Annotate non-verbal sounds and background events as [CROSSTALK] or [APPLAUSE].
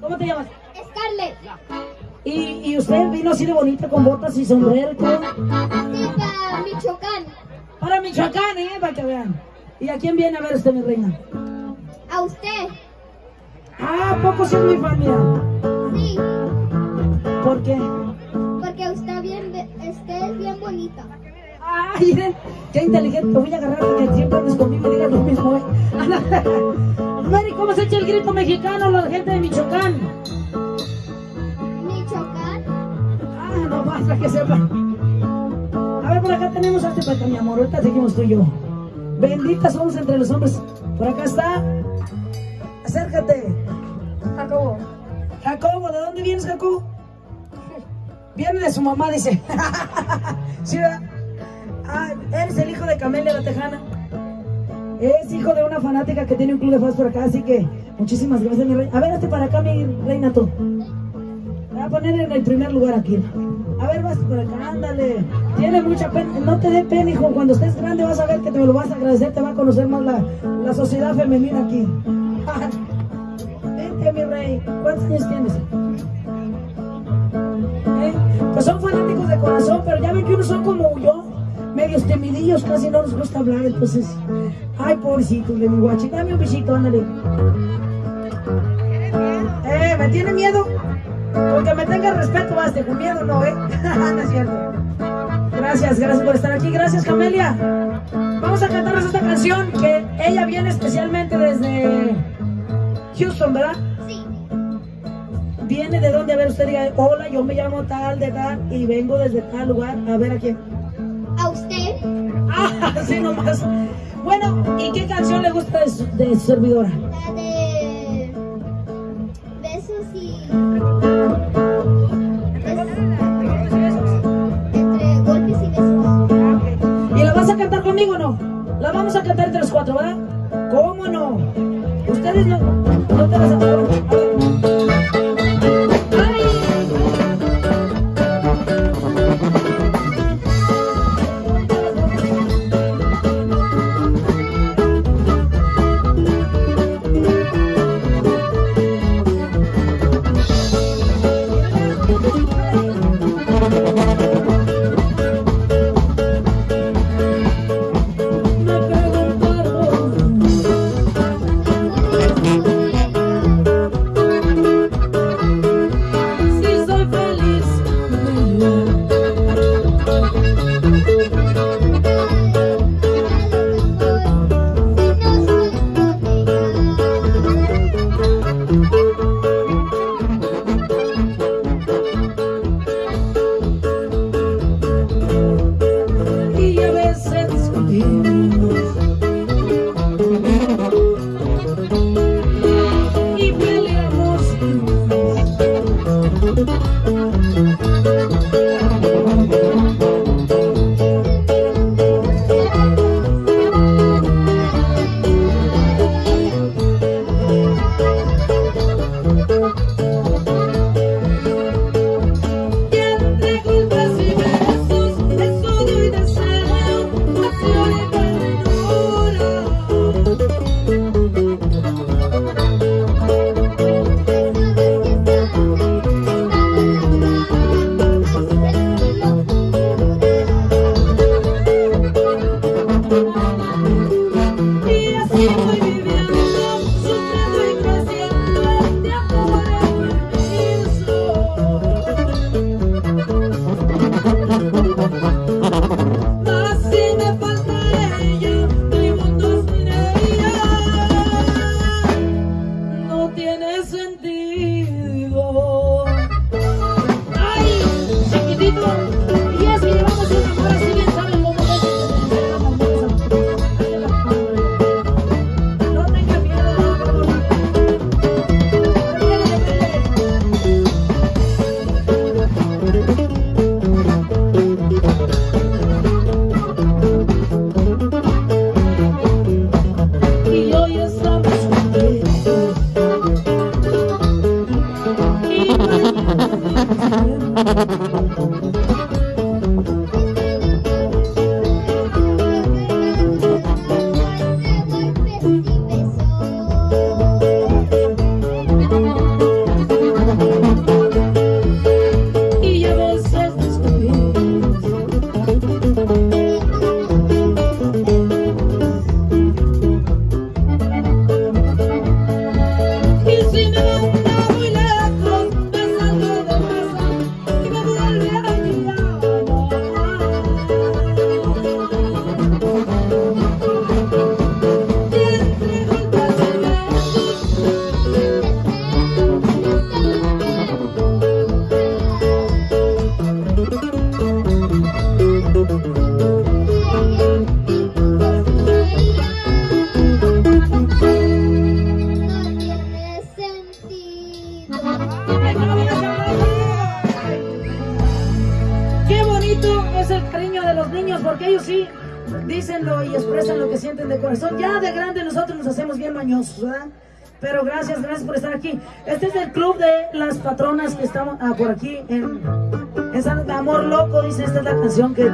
¿Cómo te llamas? Scarlett. ¿Y, y usted vino así de bonita con botas y sombrero y todo? Sí, para Michoacán. Para Michoacán, ¿eh? Para que vean. ¿Y a quién viene a ver usted, mi reina? A usted. Ah, ¿a poco sí es mi fan, mira? Sí, ¿Por qué? porque usted, bien, usted es bien bonita. Ay, [LAUGHS] qué inteligente. Te voy a agarrar porque siempre andes conmigo y digas lo mismo, ¿eh? [LAUGHS] [LAUGHS] Mary, ¿cómo se echa el grito mexicano la gente de Michoacán? Michoacán. Ah, no basta que sepa. A ver, por acá tenemos a este mi amor. Ahorita seguimos tú y yo. Benditas somos entre los hombres. Por acá está. Acércate. Jacobo. Jacobo, ¿de dónde vienes, Jacobo? Viene de su mamá, dice. [LAUGHS] ¿Sí, verdad? Ah, eres el hijo de Camelia la Tejana. Es hijo de una fanática que tiene un club de fans por acá, así que muchísimas gracias, mi reina. A ver, hazte para acá, mi reina, tú. Voy a poner en el primer lugar aquí. A ver, vas por acá, ándale. Tiene mucha pena. No te dé pena, hijo. Cuando estés grande vas a ver que te lo vas a agradecer. Te va a conocer más la, la sociedad femenina aquí. [LAUGHS] Vente, mi rey. ¿Cuántos años tienes? ¿Eh? Pues son fanáticos de corazón, pero ya ven que unos son como yo, medios temidillos, casi no nos gusta hablar, entonces. Ay, pobrecito de mi guachi. Dame un besito, ándale. Eh, ¿me tiene miedo? Con que me tenga respeto, basta, con miedo no, ¿eh? [LAUGHS] no es cierto. Gracias, gracias por estar aquí. Gracias, Camelia. Vamos a cantarles esta canción que ella viene especialmente desde Houston, ¿verdad? Sí. Viene de donde, a ver, usted diga, hola, yo me llamo tal de tal y vengo desde tal lugar a ver a quién. A usted. [LAUGHS] Ah, así nomás. Bueno, ¿y qué canción le gusta de su, de su servidora? La de. Besos y. Entre golpes y besos. ¿Y la vas a cantar conmigo o no? La vamos a cantar entre los cuatro, ¿verdad? ¿Cómo no? Ustedes no, no te las acaban. tiene sentido. Porque ellos sí dícenlo y expresan lo que sienten de corazón. Ya de grande nosotros nos hacemos bien mañosos, ¿verdad? Pero gracias, gracias por estar aquí. Este es el club de las patronas que estamos ah, por aquí en, en San Amor Loco, dice esta es la canción que...